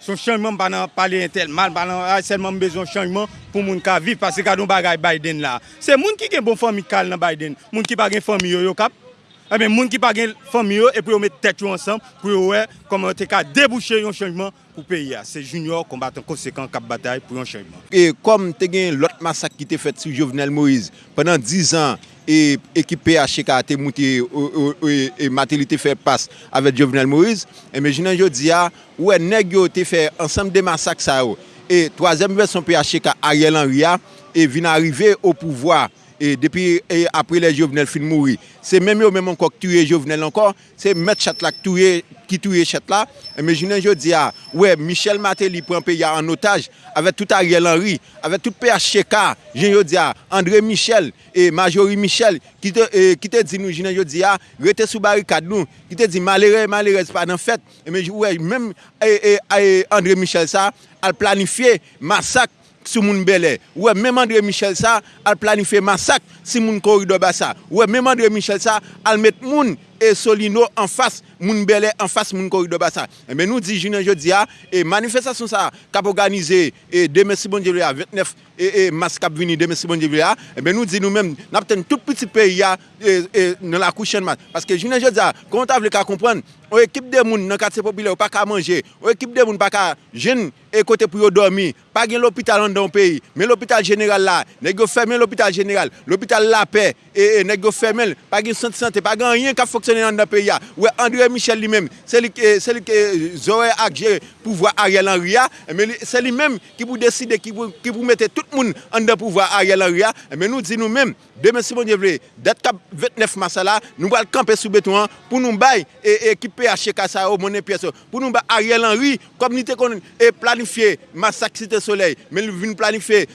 Son chanjman non, pa nan pale entel mal, pa nan a ah, selman bezon chanjman pou moun ka viv pase ka don bagay Biden la. Se moun ki gen bon fami kal nan Biden, moun ki pa gen fami yo yo kap, e eh men moun ki pa gen fami yo e pou yo met tet yo ansam pou yo we koman te ka debouche yon chanjman pou peyi ah. ya. Se junior kombatan konsekant kap batay pou yon chanjman. E kom te gen lot masak ki te fet sou Jovenel Moïse, penan 10 an, e ekip PHK te mouti e, e, e, e matil te fe pas avet Jovenel Moïse, e me jinan yo diya, ou e neg yo te fe ansam de masak sa yo. E toazem ve son PHK a rielan ria, e vin arrive ou pouvoi et depuis et après les Jovenel fin mourir. C'est même eux même encore tué Jovenel encore, c'est mettre Chatla tué qui tué Chatla. Imaginez je dis ah ouais Michel Matéli prend pays en otage avec tout Ariel Henry, avec tout PHK, je dis ah André Michel et Majorie Michel qui te eh, qui te dit nous je dis ah rete sous barricade nous, qui te dit malheureux malheureux pas dans fête. E et mais ouais même eh, eh, André Michel ça a planifié massacre sou moun belè. Ouè, mèm André Michel sa, al planife masak si moun korido ba sa. Ouè, mèm André Michel sa, al met moun e solino an fas moun belè an fas moun korido basa. E men nou di jounen jodi ya, e manifestasyon sa kap organize e deme si bon jevle ya, 29 e, e mas kap vini deme si bon jevle ya, e eh, men nou di nou men nap ten tout piti peyi ya e, e, nan la kouchen mat. Paske jounen jodi ya, kon ta vle ka kompren, ou ekip de moun nan katse popile ou pa ka manje, ou ekip de moun pa ka jen e kote pou yo dormi, pa gen l'opital an don peyi, men l'opital general la, negyo fermen l'opital general, l'opital la pe, e negyo fermen, pa gen sante sante, pa gen yen ka foksyonen an don peyi ya. Ou e André Michel lui-même, c'est lui que Zoé a géré pouvoir Ariel Henry, eh, mais c'est lui-même qui vous décide, qui vous, qui vous mettez tout le monde en de pouvoir Ariel Henry. Eh, mais nous disons nous-mêmes, demain si bon vous voulez, date 29 mars là, nous allons camper sous béton pour nous bailler et équiper à Chekasa, mon pièce, pour nous bailler Ariel Henry, comme nous avons planifié massacre Cité Soleil, mais nous venons planifier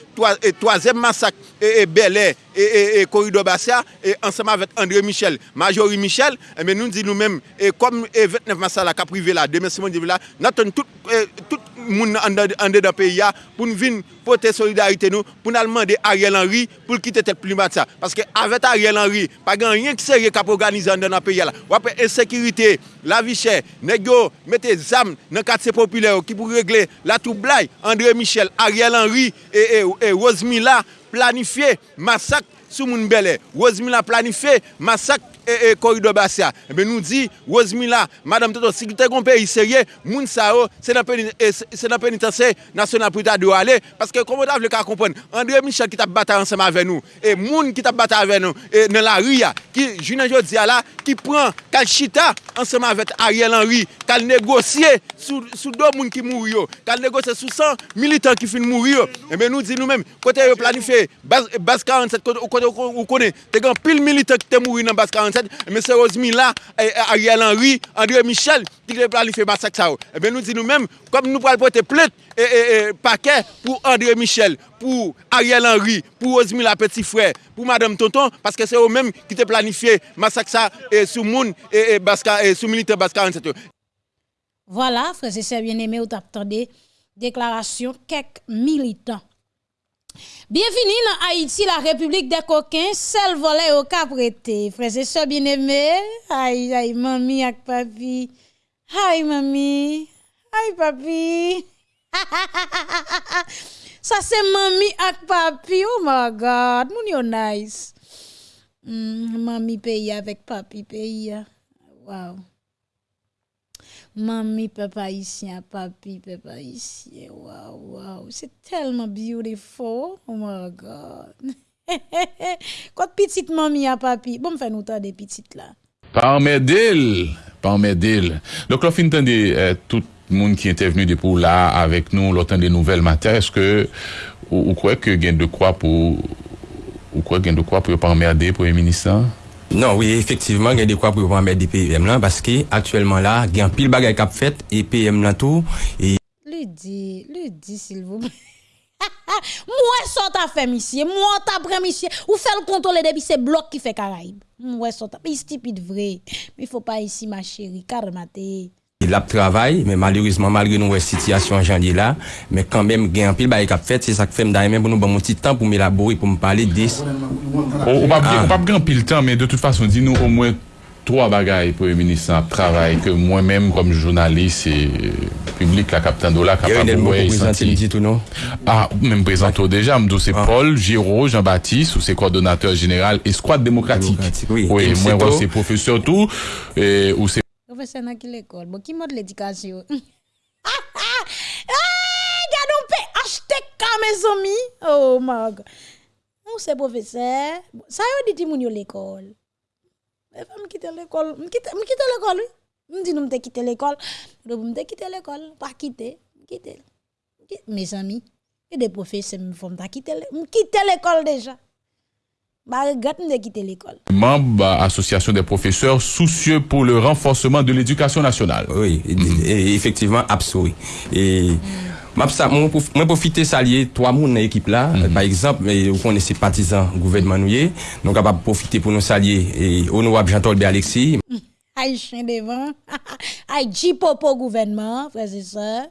troisième massacre et, et Bel Air. et, et corridor Bassia, et ensemble avec André Michel, Majorie Michel, eh et bien nous disons nous-mêmes, et comme eh, 29 mars là, qu'a privé là, demain, c'est mon là, nous avons tout, eh, tout moun ande da peyi ya, pou nou vin pote solidarite nou, pou nou alman de Ariel Henry, pou l'kite tet plimat sa. Paske avet Ariel Henry, pa gen rien ki serye kap organize ande nan peyi ya la. Wapè ensekirite, la vichè, negyo, mette zam nan katse populè ou ki pou regle la troublai, André Michel, Ariel Henry, e, e, e Rosemilla planifiye masak sou moun belè. Rosemilla planifiye masak e, e korido basya. Ebe eh nou di, Rosemila, Madame Toto, si ki te kon peyi serye, moun sa yo, se nan penitensye nasyonal pou ta do ale, paske komodav le ka kompon, André Michel ki tap bata ansama ave nou, e moun ki tap bata ave nou, e nan la ria, ki jounan jo diya la, ki pran kal chita ansama avet Ariel Henry, kal negosye sou, sou do moun ki mou yo, kal negosye sou san militant ki fin mou yo. Eh Ebe nou di nou men, kote yo planife, bas, bas 47, kote yo konen, te gen pil militant ki te mou yo nan bas 47, 2017, M. Rosemilla, Ariel Henry, André Michel, qui ont planifié massacre ça. Eh bien, nous disons nous-mêmes, comme nous pourrons porter plainte et, paquet pour André Michel, pour Ariel Henry, pour Rosemilla Petit Frère, pour Madame Tonton, parce que c'est eux-mêmes qui ont planifié massacre ça et sous monde et, et, sous militaire Basca 47. Voilà, frères et sœurs bien-aimés, vous attendez déclaration quelques militants Bienvenue dans Haïti, la République des coquins, seul volet au cap prêté. Frères et sœurs bien-aimés, aïe, aïe, mamie ak papi. Aïe, mamie, aïe, papi. (laughs) Ça c'est mamie ak papi, oh my God, moun yo nice. Mm, mamie paye avec papi paye. Wow. Mami, papa isyen, papi, papa isyen. Wow, wow. Se telman beautiful. Oh my God. Kote pitit mami a papi. Bon fè nou ta de pitit la. Parmedil. Parmedil. Lòk lò fin tan de euh, tout moun ki ente venu de pou la avèk nou lò tan de nouvel mater. Eske ou, ou kwe gen de kwa pou ou kwe gen de kwa pou yo parmerde pou yon ministan? Non, oui, effectivement, il y a des quoi pour mettre des PM là, parce que actuellement là, il y a un pile bagage cap fait et PM là tout. Et... Le dit, le dit, s'il vous plaît. (laughs) moi, ça t'a fait, monsieur. Moi, t'as pris, monsieur. Ou fait le contrôle depuis ces blocs qui fait Caraïbes. Moi, ça t'a. Mais stupide vrai. Mais il faut pas ici, ma chérie. Carmaté. Il a travail, mais malheureusement, malgré nos situations en janvier là, mais quand même, il y a un pile cap fait, c'est ça que fait d'ailleurs pour nous bon petit temps pour m'élaborer, pour me parler de On va pas grand pile temps, mais de toute façon, dis-nous au moins trois bagailles pour le ministre de travail que moi-même, comme journaliste et public, la capitaine Dola, capable de? Ah, même présenté déjà, m'dou c'est Paul Giraud, Jean-Baptiste, ou c'est coordonnateur général Escouade démocratique. Oui, oui moi, c'est professeur tout, et, ou c'est professeur dans quelle école? Bon, qui mode l'éducation? (laughs) gardons acheter comme mes amis. Oh god. Où c'est professeur? Ça y est, dit l'école. Je vais quitter l'école. Je quitter l'école, oui. Je nous quitter l'école. Je l'école. Pas quitter. Quitter. Mes amis. Et des professeurs me font quitter l'école déjà. Bah, de quitter l'école. Membre association des professeurs soucieux pour le renforcement de l'éducation nationale. Oui, effectivement, absolument. Et moi, moi profiter saluer trois moun dans l'équipe là. Mhm. Par exemple, vous connaissez partisans gouvernement nous donc capable profiter pour nous saluer et honorable Jean-Tolbe Alexis. Aïe chien devant. (laughs) Aïe Jipopo gouvernement, frères et sœurs.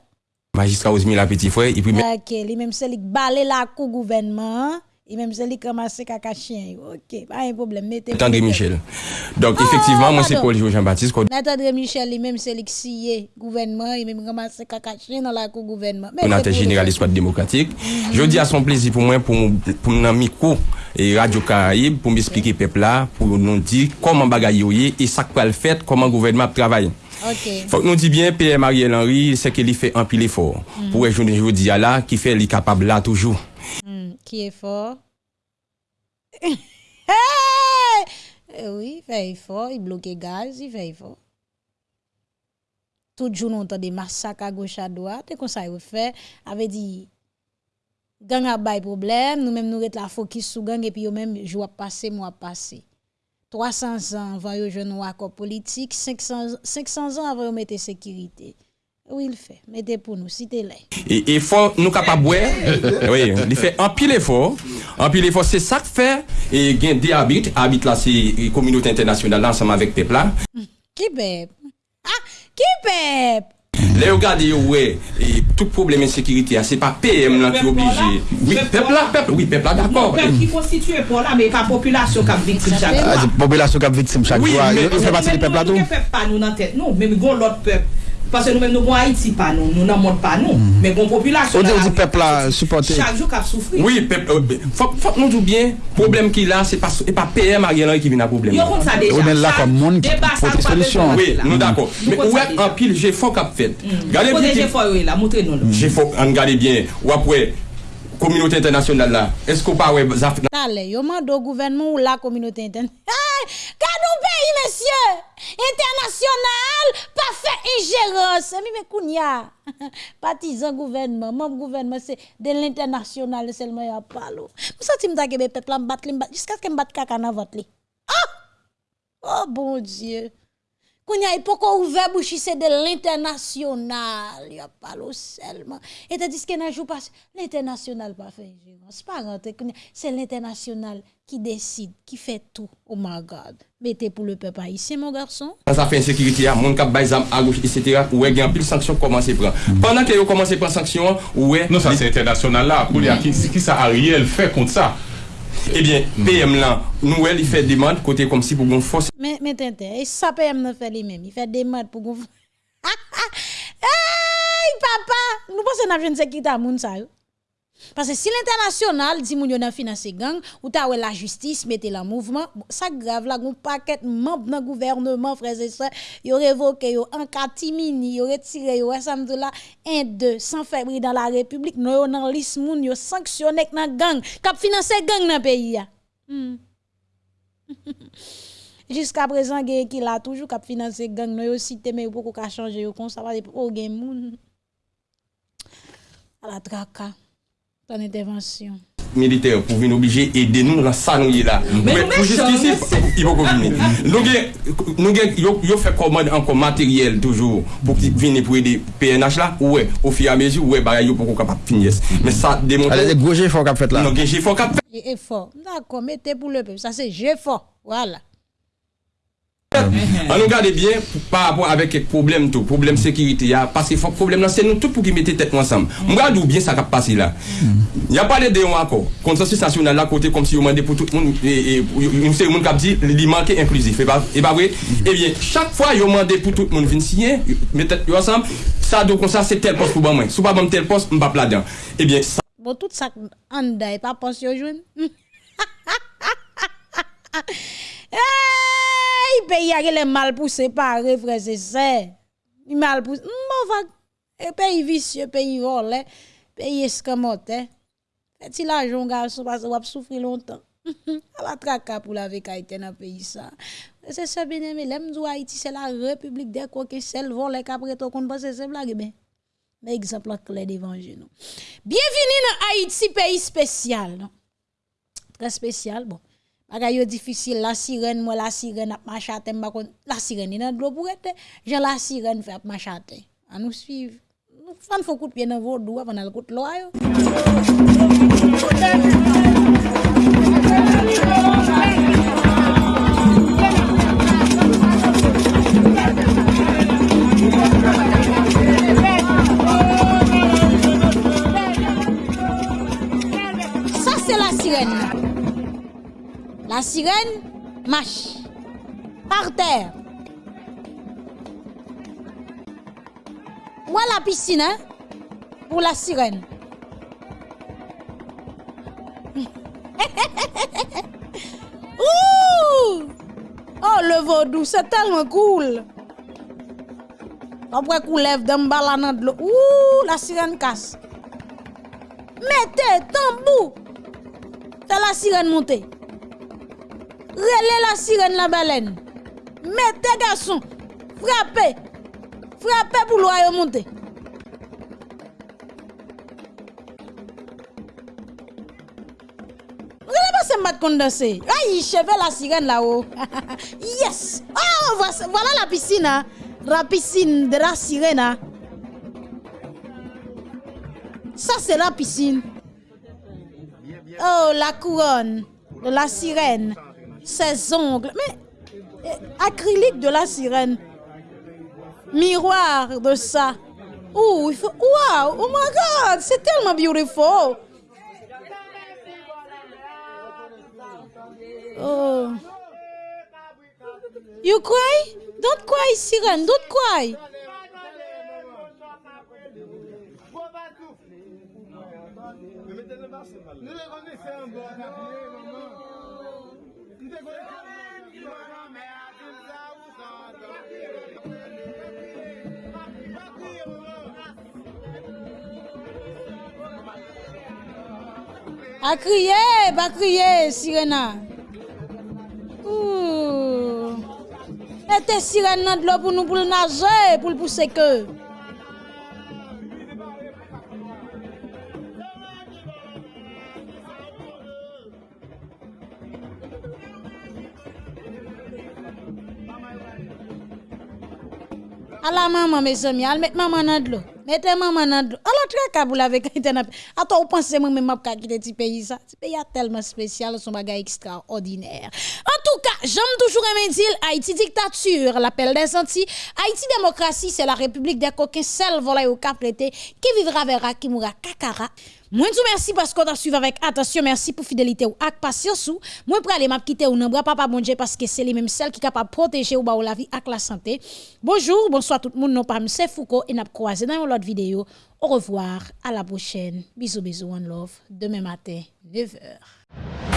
Magistrat Osmi la petit frère OK, lui même c'est lui balé la cou gouvernement Et même c'est lui qui ramasse caca chien. OK, pas un problème. Mettez Attendez Michel. Donc ah, effectivement, moi c'est Paul Jean-Baptiste. Attendez Michel, lui même c'est lui qui gouvernement, il même ramasse caca chien dans la cour gouvernement. On a général l'espace démocratique. Je dis à son plaisir pour moi pour pour mon micro et Radio Caraïbe pour m'expliquer peuple là pour nous dire comment bagaille et ça quoi le fait, comment gouvernement travaille. Okay. Fok nou di byen, P.M. Ariel Henry, se ke li fe anpil efor. Mm. Pou e jounen joudi ala, ki fe li kapab la toujou. Hmm, qui est fort? (laughs) Eh oui, il fait effort, il bloque gaz, il fait effort. Tout jour, nous entend des massacres à gauche à droite, et comme ça, il fait, avait dit, gang a bay problème, nous même nous ret la focus sur gang, et puis yo même, jour passé, mois passé. 300 ans avant yo jeune accord politique, 500, 500 ans avant yo mette sécurité. Oui, il fait. Mettez pour nous, citez les Et il faut nous capables (laughs) Oui, il fait un pile effort. Un pile effort, c'est ça que fait. Et il y a des habits. Habits là, c'est la communauté internationale ensemble avec peuple là. Qui peuple Ah, qui peuple les regardez, ouais, et tout problème d'insécurité, c'est pas PM là qui est obligé. Oui, peuple là, peuple, oui, peuple là, d'accord. Peuple qui constitue pour là, mais pas population qui est victime chaque ah, fois. Population qui est victime chaque fois. Il fait partie du peuple là, tout. Peuple pas nous dans tête, non, mais l'autre peuple. Pase nou men nou kon Haiti pa nou, nou nan moun pa nou, men kon populasyon la... O di pep la supporte... Chak jou kap soufri. Oui, pep, fok nou tou bien, problem ki la, se pa PM a gen lan ki vin a problem. Yo kon sa deja. O men la kon moun ki pote solusyon. Oui, nou dako. Men ou ek an pil, jè fok ap fet. Gade pou jè fok ou e la, moutre nou la. Jè fok, an gade bien, wapwe... Komunote internasyonal la, esko pa we zaf... Tale, yo man do gouvenman ou la komunote internasyonal... (laughs) Hey, Kadou pays, monsieur! International, pas fait ingérence. Mais kounya, (laughs) partisan gouvernement, membre gouvernement, c'est de l'international seulement y a pas l'eau. Vous sentez que peuple m'bat li m'bat jusqu'à ce que m'bat caca dans votre lit. Ah! Oh bon Dieu. Kounya, qu'on ouvert bouche, c'est de l'international. Il y a pas l'eau seulement. Et tandis que n'a jour pas, l'international pas fait ingérence. Pas c'est l'international qui décide, qui fait tout. Oh my God. Mettez pour le peuple haïtien, mon garçon. Dans sa fait insécurité, mon cap baïsam à gauche, etc. Ouais, il y a pile sanction commence à prendre. Pendant que vous commencez à prendre sanction, ouais. Non, ça c'est international là. Qui ça Ariel fait contre ça? Eh Ebyen, PM lan, nou el, i fè demande kote kom si pou goun fòs. Mè tentè, e sa PM nan fè li mèm, i fè demande pou goun fòs. (laughs) Ay, ah, papa, nou pò se nan jen se kita moun sa yo. Parce que si l'international dit moun yo nan gang, ou ta la justice mette la mouvement, ça grave là, gon paquet membre dans gouvernement, frères et sœurs, yo révoqué yo en catimini, yo retiré yo ensemble là, 1 2 sans février dans la République, nous yo nan liste moun yo sanctionné nan gang, k'ap financer gang dans pays ya. Hmm. (laughs) Jusqu'à présent, gen qui là toujours k'ap financer gang, nous yo cité mais beaucoup ka changer yo kon ça va oh gen moun. À la traka. ton intervention. Militaire pour venir obligé aider nous dans ça nous là. Mais pour jusqu'ici, ils vont venir. Nous nous yo fait commande encore matériel toujours pour venir pour aider PNH là ouais au fur et à mesure ouais bah yo pour capable finir. Mais ça démontre Allez gros effort qu'a fait là. Non, effort qu'a fait. Effort. D'accord, mettez pour le peuple, ça c'est effort. Voilà. An nou gade bien par rapport avek kek problem tou, problem sekirite ya, pasi fok problem nan, se nou tout pou ki mette tet wansam. Mwen gade ou bien sa kap pasi la. Ya pale eh de yon akor, konsensusasyon nan la kote kom si yon mande pou tout moun, yon se yon moun kap di li manke inklusif, e ba vwe? Ebyen, chak fwa yon mande pou tout moun vin siyen, mette tet wansam, sa do kon sa se tel pos pou ban mwen, sou pa ban tel pos, mba pla dan. Ebyen, sa... Bo tout sa an da e pa pos yo jwen? Ha ha ha ha ha ha! Hey, pays a les mal pour séparer, frère, c'est ça. Mal pour. Bon, va. Pays vicieux, pays volé, pays escamoté. Faites-il l'argent, garçon, parce que vous souffrir longtemps. (laughs) à la traka pour la vie dans le pays ça. C'est ça, bien aimé. L'aime Haïti, c'est la République des coquins, celle volée qu'après tout, qu'on que c'est blague, mais. Mais exemple clair d'évangile. non. Bienvenue dans Haïti, pays spécial. Très spécial. Bon. Bagay yo difficile. La sirène, moi, la sirène ap machate. m'ba kon- La sirène, il nan de l'eau pour être. Jean la sirène fait ap machate. À nous suivre. Nous fan coup de pied dans vos doigts avant coup de loi. yo. Ça, c'est la sirène. La sirène marche par terre. Où est la piscine hein, pour la sirène? (laughs) Ouh! Oh, le vaudou, c'est tellement cool. Après qu'on lève d'un balan de l'eau. Ouh, la sirène casse. Mettez, tambou. C'est la sirène montée. Relais la sirène la baleine. Mettez, garçon. Frappez. Frappez pour l'oreille monter. Condensé. Aïe, cheveux la sirène là-haut. (laughs) yes. Oh, voilà la piscine. hein. La piscine de la sirène. hein. Ça, c'est la piscine. Oh, la couronne de la sirène. Ses ongles. Mais, eh, acrylique de la sirène. Miroir de ça. Oh, il. Wow! Oh my god! C'est tellement beautiful! Oh. You cry? Don't cry, Siren. Don't cry. A kriye, ba kriye, sirena. Ouh. Ete sirena dlo pou nou pou l'naje, pou l'pouse ke. À la maman, mes amis, al mettre maman dans l'eau. Mettez maman dans l'eau. Alors, très kaboul avec internet. Attends, vous pensez moi même pas quitter ce pays ça? Ce pays est tellement spécial, son bagage extraordinaire. En tout cas, j'aime toujours aimer dire Haïti dictature, l'appel des sentiers. Haïti démocratie, c'est la république des coquins, seul volé au cap qui vivra verra, qui mourra kakara. Moi, tout merci parce qu'on a suivi avec attention. Merci pour fidélité ou ak patience. Moi, pour aller quitter ou non, bras papa bon Dieu parce que c'est les mêmes celles qui capable protéger ou ba ou la vie ak la santé. Bonjour, bonsoir tout le monde. Non, pas c'est Foucault et n'a croisé dans une autre vidéo. Au revoir, à la prochaine. Bisous, bisous, one love. Demain matin, 9h.